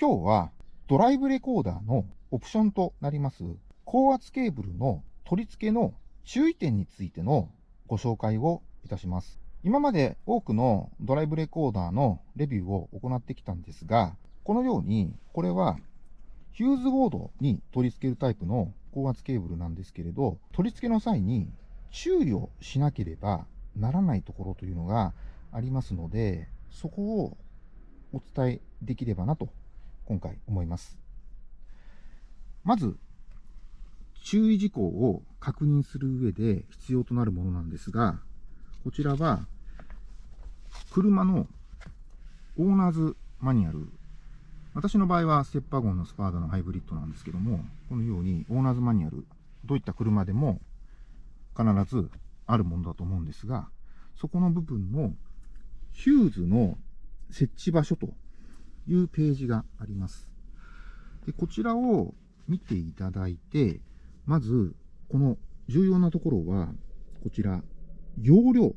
今日はドライブレコーダーのオプションとなります高圧ケーブルの取り付けの注意点についてのご紹介をいたします。今まで多くのドライブレコーダーのレビューを行ってきたんですが、このように、これはヒューズボードに取り付けるタイプの高圧ケーブルなんですけれど、取り付けの際に注意をしなければならないところというのがありますので、そこをお伝えできればなと、今回思います。まず、注意事項を確認する上で必要となるものなんですが、こちらは、車のオーナーズマニュアル。私の場合はステッパーゴンのスパーダのハイブリッドなんですけども、このようにオーナーズマニュアル、どういった車でも必ずあるものだと思うんですが、そこの部分のヒューズの設置場所というページがあります。でこちらを見ていただいて、まず、この重要なところは、こちら、容量、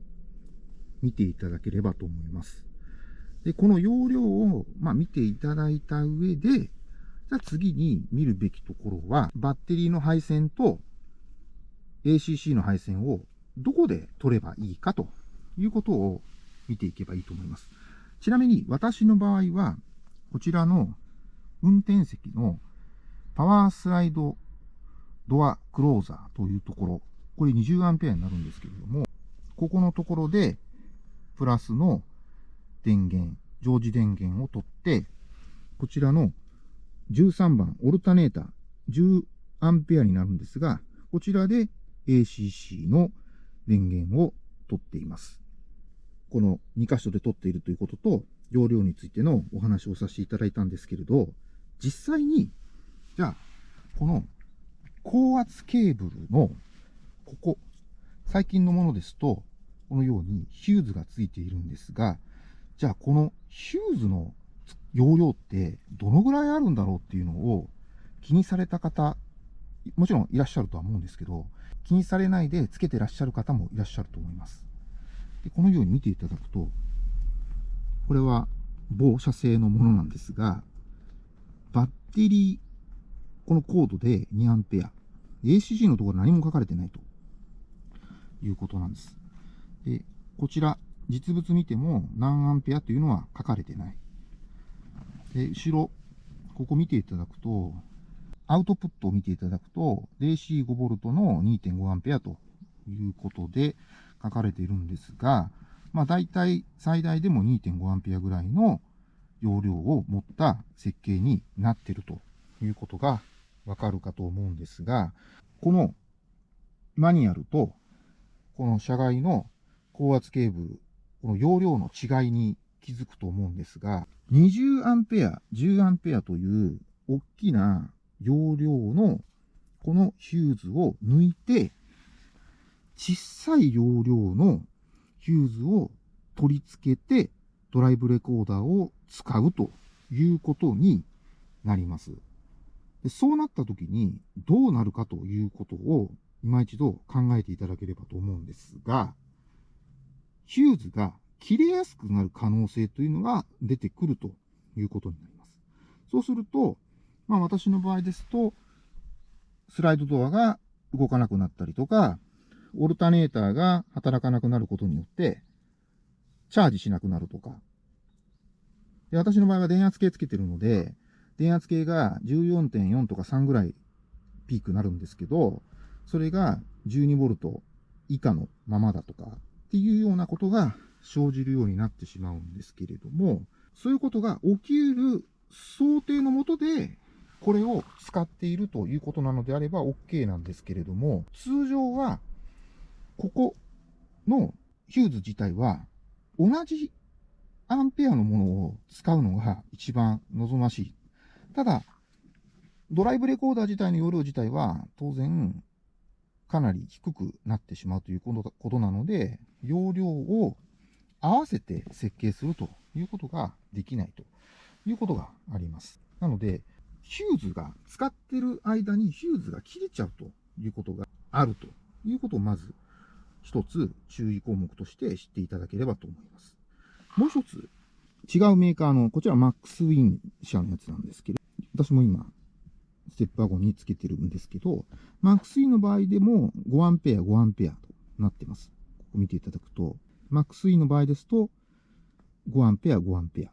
見ていただければと思います。で、この容量を、まあ、見ていただいた上で、じゃあ次に見るべきところは、バッテリーの配線と ACC の配線をどこで取ればいいかということを見ていけばいいと思います。ちなみに私の場合は、こちらの運転席のパワースライドドアクローザーというところ、これ20アンペアになるんですけれども、ここのところで、プラスの電源、常時電源を取って、こちらの13番、オルタネーター、10アンペアになるんですが、こちらで ACC の電源を取っています。この2箇所で取っているということと、容量についてのお話をさせていただいたんですけれど、実際に、じゃあ、この高圧ケーブルの、ここ、最近のものですと、このようにヒューズがついているんですが、じゃあこのヒューズの容量ってどのぐらいあるんだろうっていうのを気にされた方、もちろんいらっしゃるとは思うんですけど、気にされないでつけてらっしゃる方もいらっしゃると思います。でこのように見ていただくと、これは某社製のものなんですが、バッテリーこのコードで 2A。ACG のところ何も書かれてないということなんです。で、こちら、実物見ても何アンペアというのは書かれてない。で、後ろ、ここ見ていただくと、アウトプットを見ていただくと、DC5V の 2.5A ということで書かれているんですが、まあ大体最大でも 2.5A ぐらいの容量を持った設計になっているということがわかるかと思うんですが、このマニュアルと、この車外の高圧ケーブル、この容量の違いに気づくと思うんですが、20アンペア、10アンペアという大きな容量のこのヒューズを抜いて、小さい容量のヒューズを取り付けてドライブレコーダーを使うということになります。でそうなった時にどうなるかということを今一度考えていただければと思うんですが、ヒューズが切れやすくなる可能性というのが出てくるということになります。そうすると、まあ私の場合ですと、スライドドアが動かなくなったりとか、オルタネーターが働かなくなることによって、チャージしなくなるとか。で私の場合は電圧計つけてるので、電圧計が14.4とか3ぐらいピークになるんですけど、それが 12V 以下のままだとかっていうようなことが生じるようになってしまうんですけれども、そういうことが起きる想定のもとで、これを使っているということなのであれば OK なんですけれども、通常は、ここのヒューズ自体は同じアンペアのものを使うのが一番望ましいただ、ドライブレコーダー自体の容量自体は当然かなり低くなってしまうということなので、容量を合わせて設計するということができないということがあります。なので、ヒューズが使ってる間にヒューズが切れちゃうということがあるということをまず一つ注意項目として知っていただければと思います。もう一つ違うメーカーの、こちらマックスウィン社のやつなんですけど、私も今、ステップワゴンにつけてるんですけど、マックスウィンの場合でも5アンペア、5アンペアとなってます。ここ見ていただくと、マックスウィンの場合ですと、5アンペア、5アンペア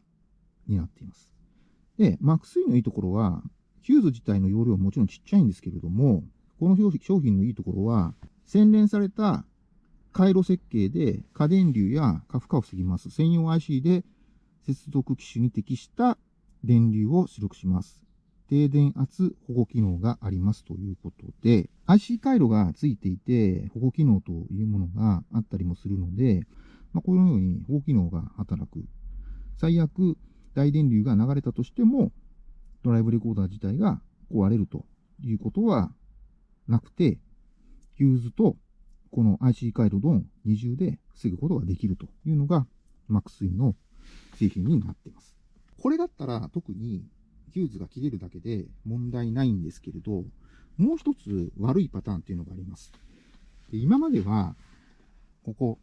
になっています。で、マックスウィンのいいところは、ヒューズ自体の容量はもちろんちっちゃいんですけれども、この商品のいいところは、洗練された回路設計で過電流や過負荷を防ぎます専用 IC で接続機種に適した電流を出力します。低電圧保護機能がありますということで、IC 回路がついていて保護機能というものがあったりもするので、まあ、このように保護機能が働く。最悪、大電流が流れたとしても、ドライブレコーダー自体が壊れるということはなくて、ヒューズとこの IC 回路の二重で防ぐことができるというのが MaxSwin の製品になっています。これだったら特にヒューズが切れるだけで問題ないんですけれど、もう一つ悪いパターンっていうのがあります。で今までは、ここ、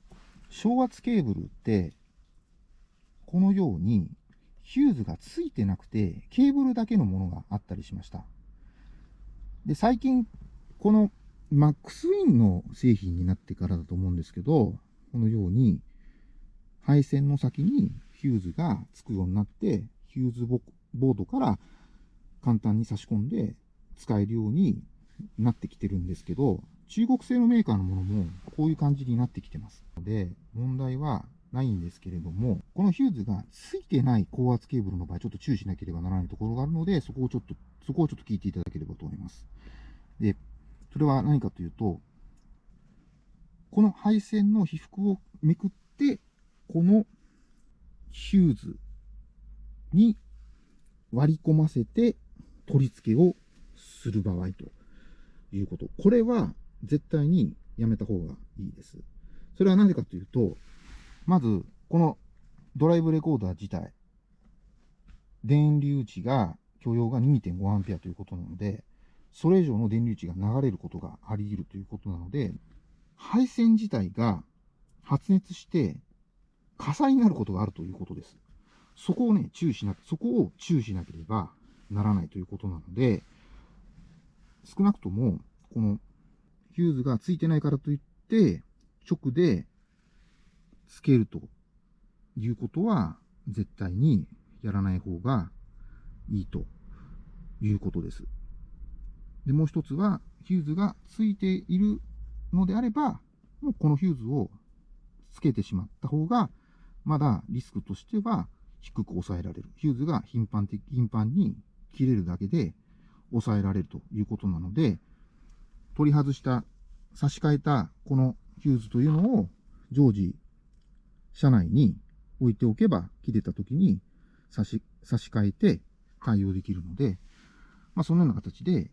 小圧ケーブルって、このようにヒューズがついてなくて、ケーブルだけのものがあったりしました。で、最近、このマックスウィンの製品になってからだと思うんですけど、このように、配線の先にヒューズがつくようになって、ヒューズボードから簡単に差し込んで使えるようになってきてるんですけど、中国製のメーカーのものもこういう感じになってきてますので、問題はないんですけれども、このヒューズがついてない高圧ケーブルの場合、ちょっと注意しなければならないところがあるので、そこをちょっと、そこをちょっと聞いていただければと思います。で、それは何かというと、この配線の被覆をめくって、このヒューズに割り込ませて取り付けをする場合ということ。これは絶対にやめた方がいいです。それはなぜかというと、まず、このドライブレコーダー自体、電流値が許容が 2.5A ということなので、それ以上の電流値が流れることがあり得るということなので、配線自体が発熱して火災になることがあるということです。そこをね、注意しな、そこを注意しなければならないということなので、少なくとも、このヒューズがついてないからといって、直でつけるということは絶対にやらない方がいいということです。で、もう一つは、ヒューズがついているのであれば、もうこのヒューズをつけてしまった方が、まだリスクとしては低く抑えられる。ヒューズが頻繁的、頻繁に切れるだけで抑えられるということなので、取り外した、差し替えたこのヒューズというのを常時車内に置いておけば切れた時に差し差し替えて対応できるので、まあ、そのような形で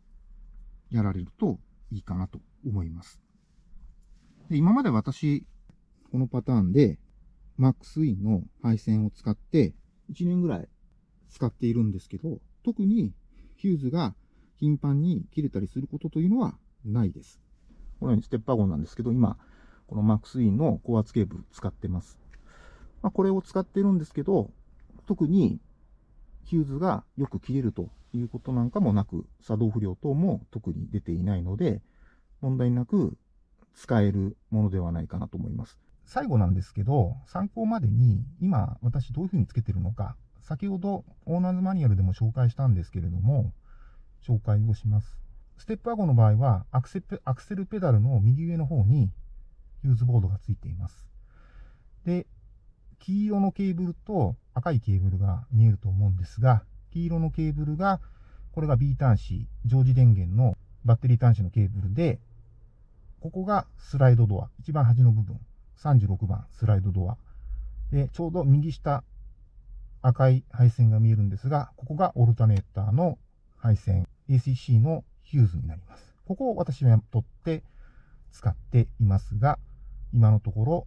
やられるといいかなと思います。で今まで私、このパターンで MaxWin の配線を使って1年ぐらい使っているんですけど、特にヒューズが頻繁に切れたりすることというのはないです。このようにステッパーゴンなんですけど、今、この MaxWin の高圧ケーブル使ってます。まあ、これを使ってるんですけど、特にヒューズがよく切れるということなんかもなく、作動不良等も特に出ていないので、問題なく使えるものではないかなと思います。最後なんですけど、参考までに今私どういうふうにつけてるのか、先ほどオーナーズマニュアルでも紹介したんですけれども、紹介をします。ステップワゴンの場合はアクセアクセルペダルの右上の方にユーズボードがついています。で、黄色のケーブルと赤いケーブルが見えると思うんですが、黄色のケーブルが、これが B 端子、常時電源のバッテリー端子のケーブルで、ここがスライドドア、一番端の部分、36番スライドドア。で、ちょうど右下、赤い配線が見えるんですが、ここがオルタネーターの配線、ACC のヒューズになります。ここを私は取って使っていますが、今のところ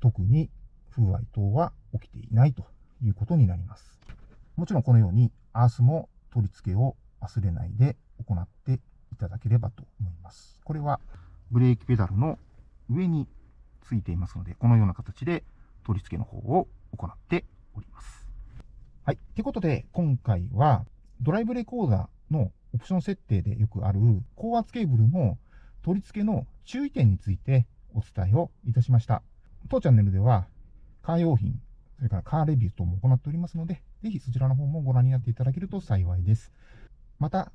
特に不具合等は起きていないということになります。もちろんこのようにアースも取り付けを忘れないで行っていただければと思います。これはブレーキペダルの上についていますので、このような形で取り付けの方を行っております。はい。ってことで、今回は、ドライブレコーダーのオプション設定でよくある高圧ケーブルの取り付けの注意点についてお伝えをいたしました。当チャンネルでは、カー用品、それからカーレビュー等も行っておりますので、ぜひそちらの方もご覧になっていただけると幸いです。また、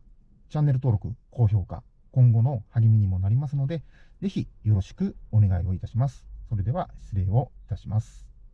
チャンネル登録、高評価、今後の励みにもなりますので、ぜひよろしくお願いをいたします。それでは失礼をいたします。